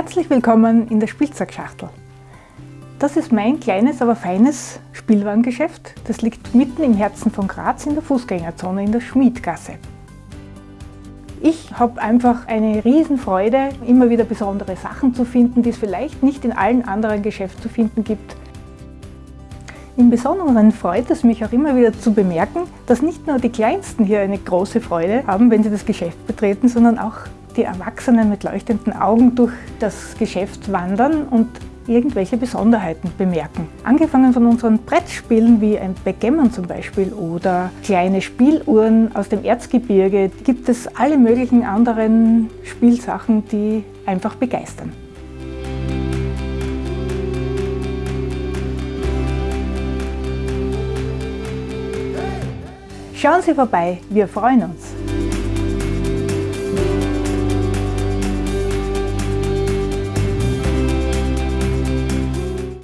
Herzlich willkommen in der Spielzeugschachtel. Das ist mein kleines, aber feines Spielwarengeschäft. Das liegt mitten im Herzen von Graz in der Fußgängerzone in der Schmiedgasse. Ich habe einfach eine Riesenfreude, immer wieder besondere Sachen zu finden, die es vielleicht nicht in allen anderen Geschäften zu finden gibt. Im Besonderen freut es mich auch immer wieder zu bemerken, dass nicht nur die Kleinsten hier eine große Freude haben, wenn sie das Geschäft betreten, sondern auch die Erwachsenen mit leuchtenden Augen durch das Geschäft wandern und irgendwelche Besonderheiten bemerken. Angefangen von unseren Brettspielen wie ein Backgammon zum Beispiel oder kleine Spieluhren aus dem Erzgebirge gibt es alle möglichen anderen Spielsachen, die einfach begeistern. Schauen Sie vorbei, wir freuen uns!